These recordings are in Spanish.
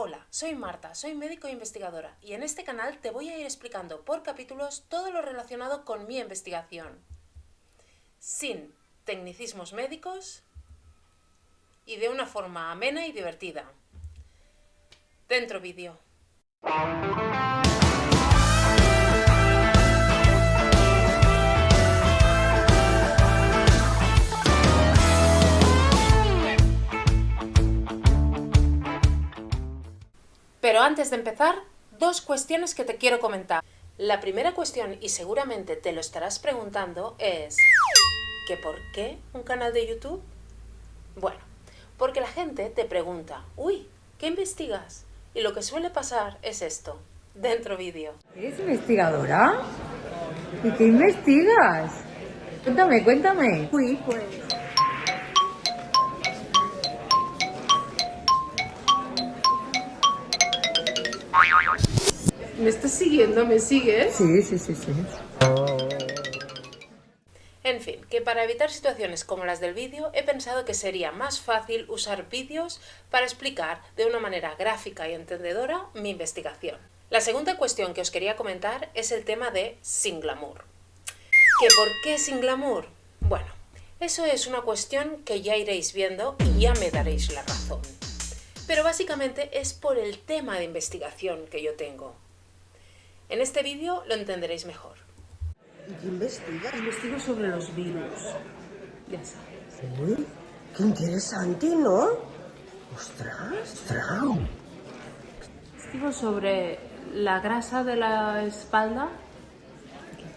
Hola, soy Marta, soy médico e investigadora y en este canal te voy a ir explicando por capítulos todo lo relacionado con mi investigación. Sin tecnicismos médicos y de una forma amena y divertida. Dentro vídeo. Pero antes de empezar, dos cuestiones que te quiero comentar. La primera cuestión, y seguramente te lo estarás preguntando, es ¿que por qué un canal de YouTube? Bueno, porque la gente te pregunta, uy, ¿qué investigas? Y lo que suele pasar es esto, dentro vídeo. ¿Eres investigadora? ¿Y qué investigas? Cuéntame, cuéntame. Uy, pues... ¿Me estás siguiendo? ¿Me sigues? Sí, sí, sí, sí. En fin, que para evitar situaciones como las del vídeo, he pensado que sería más fácil usar vídeos para explicar de una manera gráfica y entendedora mi investigación. La segunda cuestión que os quería comentar es el tema de sin glamour. ¿Que por qué sin glamour? Bueno, eso es una cuestión que ya iréis viendo y ya me daréis la razón. Pero básicamente es por el tema de investigación que yo tengo. En este vídeo lo entenderéis mejor. ¿Y qué investigas? Investigo sobre los virus. Ya sabes. Uy, qué interesante, ¿no? ¡Ostras! ¡Ostras! Investigo sobre la grasa de la espalda.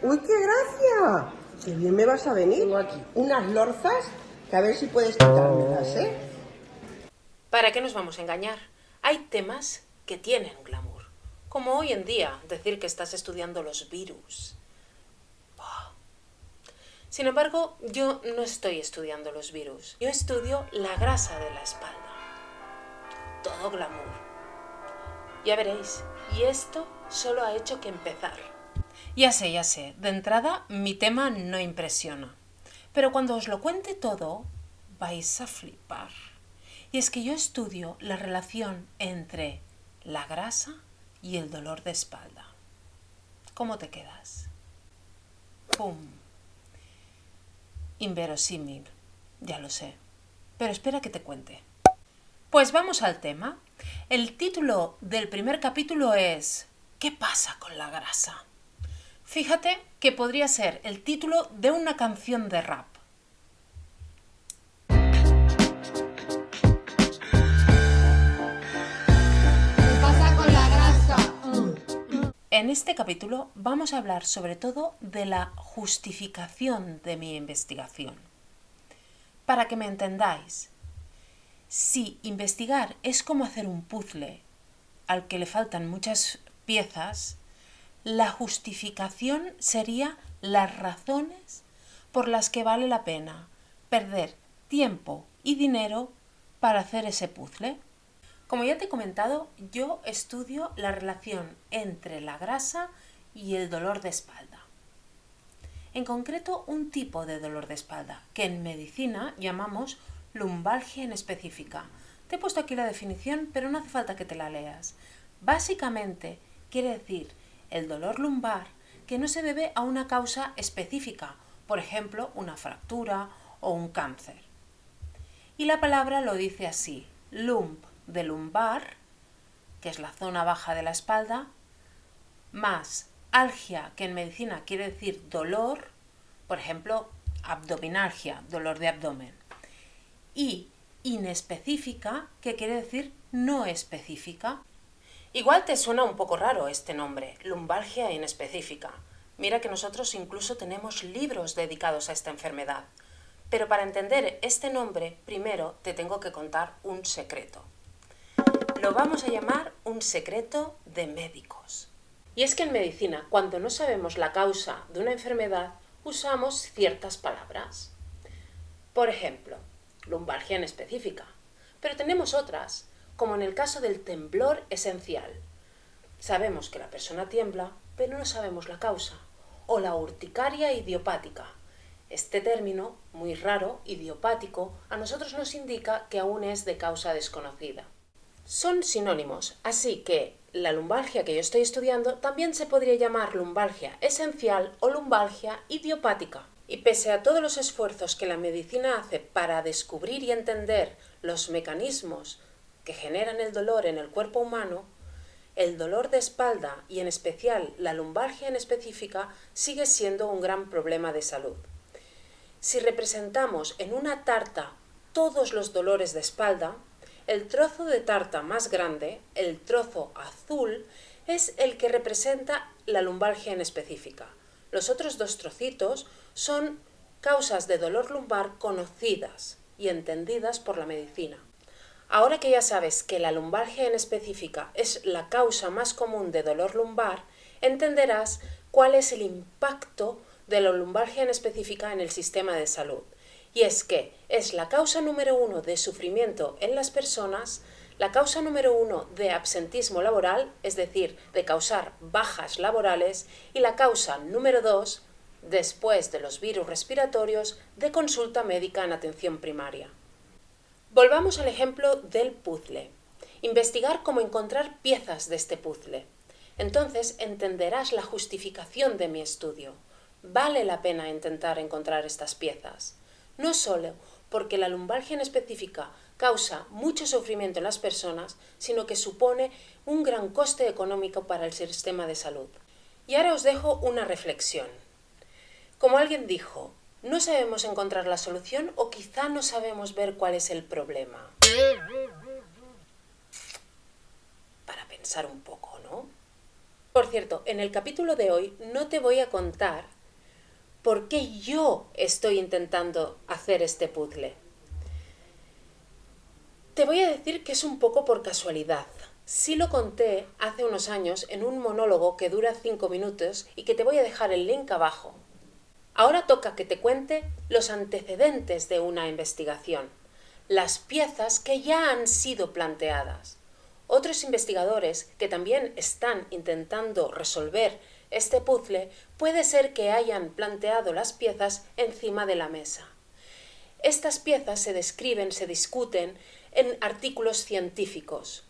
¡Uy, qué gracia! ¡Qué bien me vas a venir! Tengo aquí unas lorzas que a ver si puedes quitármelas, ¿eh? ¿Para qué nos vamos a engañar? Hay temas que tienen glamour. Como hoy en día, decir que estás estudiando los virus. Sin embargo, yo no estoy estudiando los virus. Yo estudio la grasa de la espalda. Todo glamour. Ya veréis, y esto solo ha hecho que empezar. Ya sé, ya sé, de entrada mi tema no impresiona. Pero cuando os lo cuente todo, vais a flipar. Y es que yo estudio la relación entre la grasa y el dolor de espalda. ¿Cómo te quedas? ¡Pum! Inverosímil, ya lo sé. Pero espera que te cuente. Pues vamos al tema. El título del primer capítulo es ¿Qué pasa con la grasa? Fíjate que podría ser el título de una canción de rap. En este capítulo vamos a hablar sobre todo de la justificación de mi investigación. Para que me entendáis, si investigar es como hacer un puzzle al que le faltan muchas piezas, la justificación sería las razones por las que vale la pena perder tiempo y dinero para hacer ese puzzle. Como ya te he comentado, yo estudio la relación entre la grasa y el dolor de espalda. En concreto, un tipo de dolor de espalda, que en medicina llamamos lumbalgia inespecífica. Te he puesto aquí la definición, pero no hace falta que te la leas. Básicamente, quiere decir el dolor lumbar que no se debe a una causa específica, por ejemplo, una fractura o un cáncer. Y la palabra lo dice así, lump de lumbar, que es la zona baja de la espalda, más algia, que en medicina quiere decir dolor, por ejemplo, abdominalgia, dolor de abdomen, y inespecífica, que quiere decir no específica. Igual te suena un poco raro este nombre, lumbalgia inespecífica. Mira que nosotros incluso tenemos libros dedicados a esta enfermedad. Pero para entender este nombre, primero te tengo que contar un secreto. Lo vamos a llamar un secreto de médicos. Y es que en medicina, cuando no sabemos la causa de una enfermedad, usamos ciertas palabras. Por ejemplo, lumbalgia en específica. Pero tenemos otras, como en el caso del temblor esencial. Sabemos que la persona tiembla, pero no sabemos la causa. O la urticaria idiopática. Este término, muy raro, idiopático, a nosotros nos indica que aún es de causa desconocida. Son sinónimos, así que la lumbalgia que yo estoy estudiando también se podría llamar lumbalgia esencial o lumbalgia idiopática. Y pese a todos los esfuerzos que la medicina hace para descubrir y entender los mecanismos que generan el dolor en el cuerpo humano, el dolor de espalda y en especial la lumbalgia en específica sigue siendo un gran problema de salud. Si representamos en una tarta todos los dolores de espalda, el trozo de tarta más grande, el trozo azul, es el que representa la lumbalgia en específica. Los otros dos trocitos son causas de dolor lumbar conocidas y entendidas por la medicina. Ahora que ya sabes que la lumbalgia en específica es la causa más común de dolor lumbar, entenderás cuál es el impacto de la lumbalgia en específica en el sistema de salud. Y es que es la causa número uno de sufrimiento en las personas, la causa número uno de absentismo laboral, es decir, de causar bajas laborales, y la causa número dos, después de los virus respiratorios, de consulta médica en atención primaria. Volvamos al ejemplo del puzzle. Investigar cómo encontrar piezas de este puzzle. Entonces entenderás la justificación de mi estudio. Vale la pena intentar encontrar estas piezas. No solo porque la lumbalgia en específica causa mucho sufrimiento en las personas, sino que supone un gran coste económico para el sistema de salud. Y ahora os dejo una reflexión. Como alguien dijo, no sabemos encontrar la solución o quizá no sabemos ver cuál es el problema. Para pensar un poco, ¿no? Por cierto, en el capítulo de hoy no te voy a contar por qué yo estoy intentando hacer este puzzle. Te voy a decir que es un poco por casualidad. Sí lo conté hace unos años en un monólogo que dura 5 minutos y que te voy a dejar el link abajo. Ahora toca que te cuente los antecedentes de una investigación, las piezas que ya han sido planteadas. Otros investigadores que también están intentando resolver este puzzle puede ser que hayan planteado las piezas encima de la mesa. Estas piezas se describen, se discuten en artículos científicos.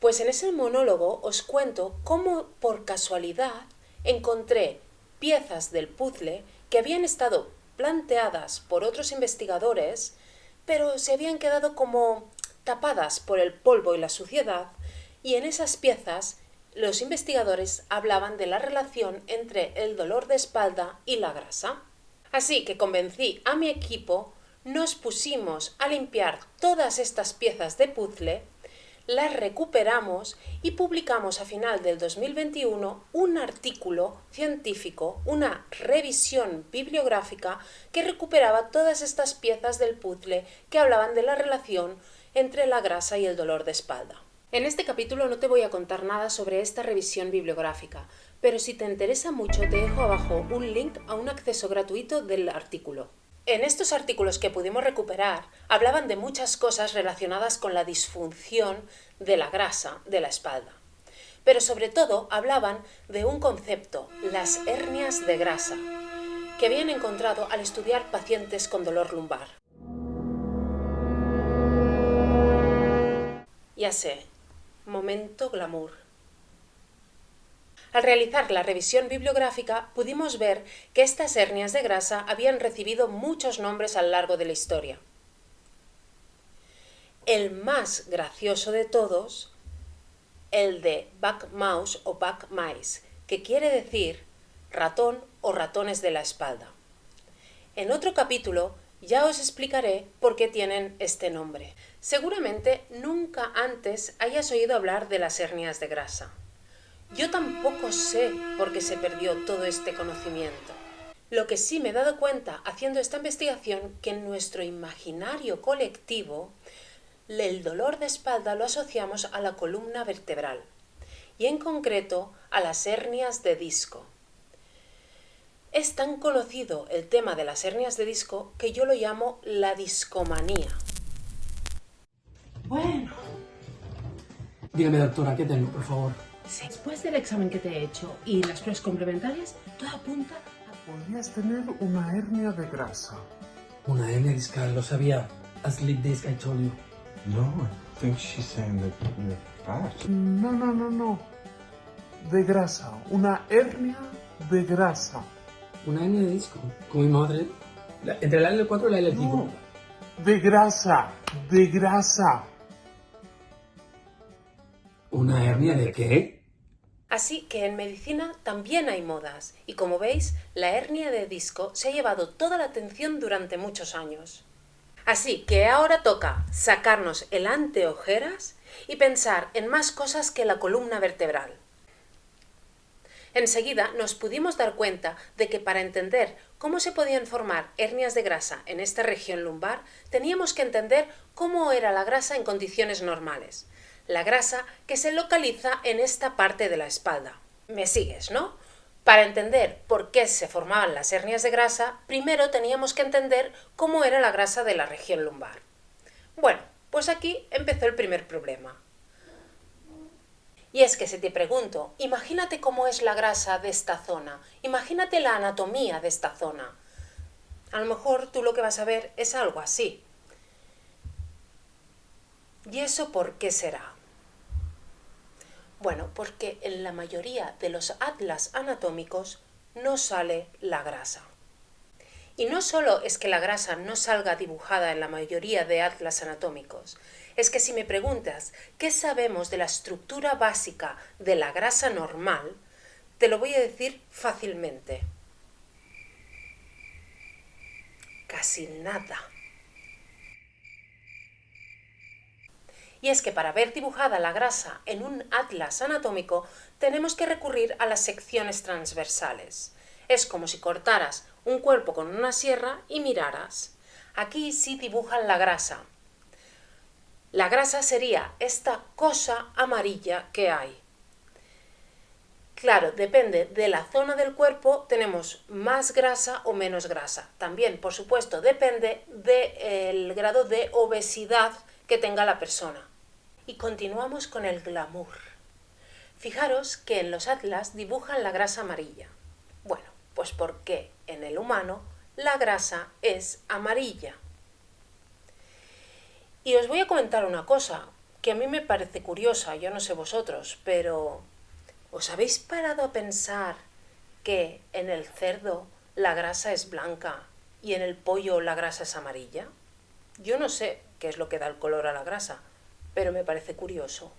Pues en ese monólogo os cuento cómo por casualidad encontré piezas del puzzle que habían estado planteadas por otros investigadores, pero se habían quedado como tapadas por el polvo y la suciedad, y en esas piezas los investigadores hablaban de la relación entre el dolor de espalda y la grasa. Así que convencí a mi equipo, nos pusimos a limpiar todas estas piezas de puzzle las recuperamos y publicamos a final del 2021 un artículo científico, una revisión bibliográfica que recuperaba todas estas piezas del puzzle que hablaban de la relación entre la grasa y el dolor de espalda. En este capítulo no te voy a contar nada sobre esta revisión bibliográfica, pero si te interesa mucho te dejo abajo un link a un acceso gratuito del artículo. En estos artículos que pudimos recuperar hablaban de muchas cosas relacionadas con la disfunción de la grasa de la espalda. Pero sobre todo hablaban de un concepto, las hernias de grasa, que habían encontrado al estudiar pacientes con dolor lumbar. Ya sé, momento glamour. Al realizar la revisión bibliográfica pudimos ver que estas hernias de grasa habían recibido muchos nombres a lo largo de la historia. El más gracioso de todos, el de back mouse o back mice, que quiere decir ratón o ratones de la espalda. En otro capítulo ya os explicaré por qué tienen este nombre. Seguramente nunca antes hayas oído hablar de las hernias de grasa. Yo tampoco sé por qué se perdió todo este conocimiento. Lo que sí me he dado cuenta haciendo esta investigación que en nuestro imaginario colectivo el dolor de espalda lo asociamos a la columna vertebral y en concreto a las hernias de disco. Es tan conocido el tema de las hernias de disco que yo lo llamo la discomanía. Bueno. Dígame, doctora, ¿qué tengo, por favor? Después del examen que te he hecho y las pruebas complementarias, todo apunta a... Podrías tener una hernia de grasa. Una hernia discal, lo sabía. As sleep disc, I told you. No, think she's saying that you're fat. No, no, no, no. De grasa. Una hernia de grasa. Una hernia de disco. Como mi madre. La- entre la L4 y la L5. No. De grasa. De grasa. ¿Una hernia de qué? Así que en medicina también hay modas y como veis, la hernia de disco se ha llevado toda la atención durante muchos años. Así que ahora toca sacarnos el anteojeras y pensar en más cosas que la columna vertebral. Enseguida nos pudimos dar cuenta de que para entender cómo se podían formar hernias de grasa en esta región lumbar, teníamos que entender cómo era la grasa en condiciones normales. La grasa que se localiza en esta parte de la espalda. ¿Me sigues, no? Para entender por qué se formaban las hernias de grasa, primero teníamos que entender cómo era la grasa de la región lumbar. Bueno, pues aquí empezó el primer problema. Y es que si te pregunto, imagínate cómo es la grasa de esta zona, imagínate la anatomía de esta zona. A lo mejor tú lo que vas a ver es algo así. ¿Y eso por qué será? Bueno, porque en la mayoría de los atlas anatómicos no sale la grasa. Y no solo es que la grasa no salga dibujada en la mayoría de atlas anatómicos, es que si me preguntas qué sabemos de la estructura básica de la grasa normal, te lo voy a decir fácilmente. Casi nada. Y es que para ver dibujada la grasa en un atlas anatómico tenemos que recurrir a las secciones transversales. Es como si cortaras un cuerpo con una sierra y miraras. Aquí sí dibujan la grasa. La grasa sería esta cosa amarilla que hay. Claro, depende de la zona del cuerpo, tenemos más grasa o menos grasa. También, por supuesto, depende del grado de obesidad que tenga la persona. Y continuamos con el glamour. Fijaros que en los atlas dibujan la grasa amarilla. Bueno, pues porque en el humano la grasa es amarilla. Y os voy a comentar una cosa que a mí me parece curiosa, yo no sé vosotros, pero ¿os habéis parado a pensar que en el cerdo la grasa es blanca y en el pollo la grasa es amarilla? Yo no sé qué es lo que da el color a la grasa, pero me parece curioso.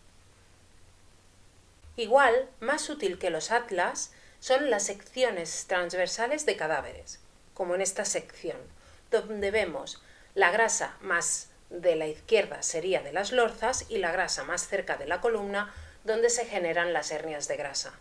Igual, más útil que los atlas son las secciones transversales de cadáveres, como en esta sección, donde vemos la grasa más de la izquierda sería de las lorzas y la grasa más cerca de la columna, donde se generan las hernias de grasa.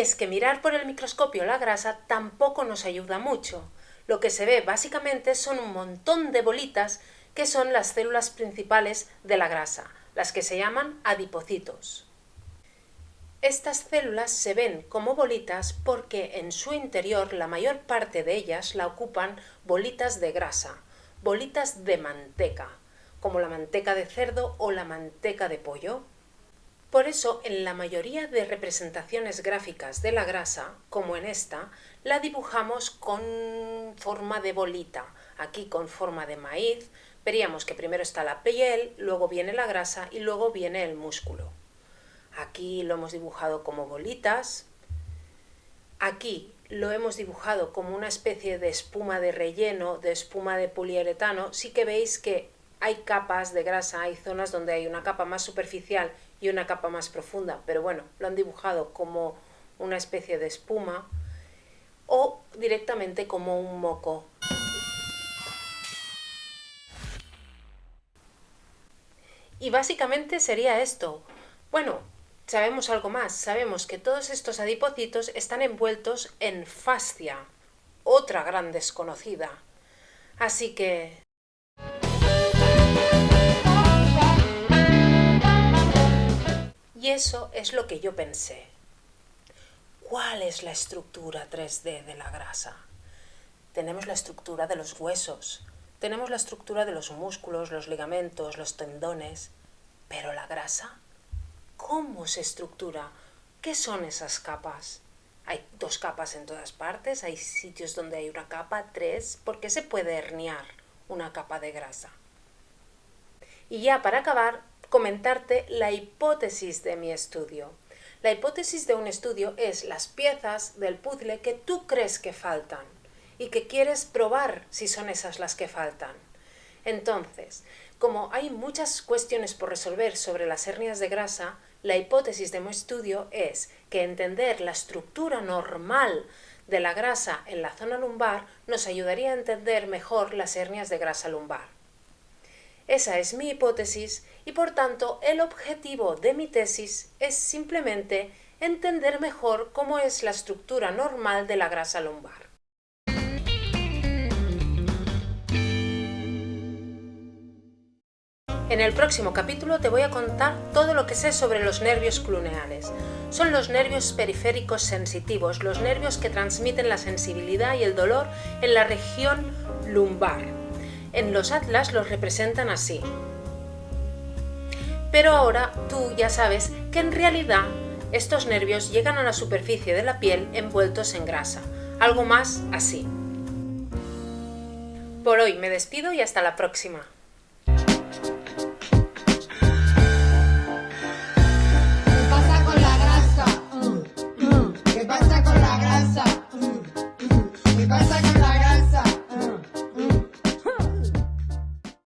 Y es que mirar por el microscopio la grasa tampoco nos ayuda mucho. Lo que se ve básicamente son un montón de bolitas que son las células principales de la grasa, las que se llaman adipocitos. Estas células se ven como bolitas porque en su interior la mayor parte de ellas la ocupan bolitas de grasa, bolitas de manteca, como la manteca de cerdo o la manteca de pollo. Por eso, en la mayoría de representaciones gráficas de la grasa, como en esta, la dibujamos con forma de bolita, aquí con forma de maíz, veríamos que primero está la piel, luego viene la grasa y luego viene el músculo. Aquí lo hemos dibujado como bolitas, aquí lo hemos dibujado como una especie de espuma de relleno, de espuma de poliuretano, sí que veis que hay capas de grasa, hay zonas donde hay una capa más superficial y una capa más profunda, pero bueno, lo han dibujado como una especie de espuma o directamente como un moco. Y básicamente sería esto. Bueno, sabemos algo más, sabemos que todos estos adipocitos están envueltos en fascia, otra gran desconocida. Así que Y eso es lo que yo pensé. ¿Cuál es la estructura 3D de la grasa? Tenemos la estructura de los huesos, tenemos la estructura de los músculos, los ligamentos, los tendones, pero la grasa, cómo se estructura, qué son esas capas. Hay dos capas en todas partes, hay sitios donde hay una capa, tres, ¿por qué se puede herniar una capa de grasa? Y ya para acabar, comentarte la hipótesis de mi estudio. La hipótesis de un estudio es las piezas del puzzle que tú crees que faltan y que quieres probar si son esas las que faltan. Entonces, como hay muchas cuestiones por resolver sobre las hernias de grasa, la hipótesis de mi estudio es que entender la estructura normal de la grasa en la zona lumbar nos ayudaría a entender mejor las hernias de grasa lumbar. Esa es mi hipótesis y por tanto el objetivo de mi tesis es simplemente entender mejor cómo es la estructura normal de la grasa lumbar. En el próximo capítulo te voy a contar todo lo que sé sobre los nervios cluneales. Son los nervios periféricos sensitivos, los nervios que transmiten la sensibilidad y el dolor en la región lumbar. En los atlas los representan así. Pero ahora tú ya sabes que en realidad estos nervios llegan a la superficie de la piel envueltos en grasa, algo más así. Por hoy me despido y hasta la próxima.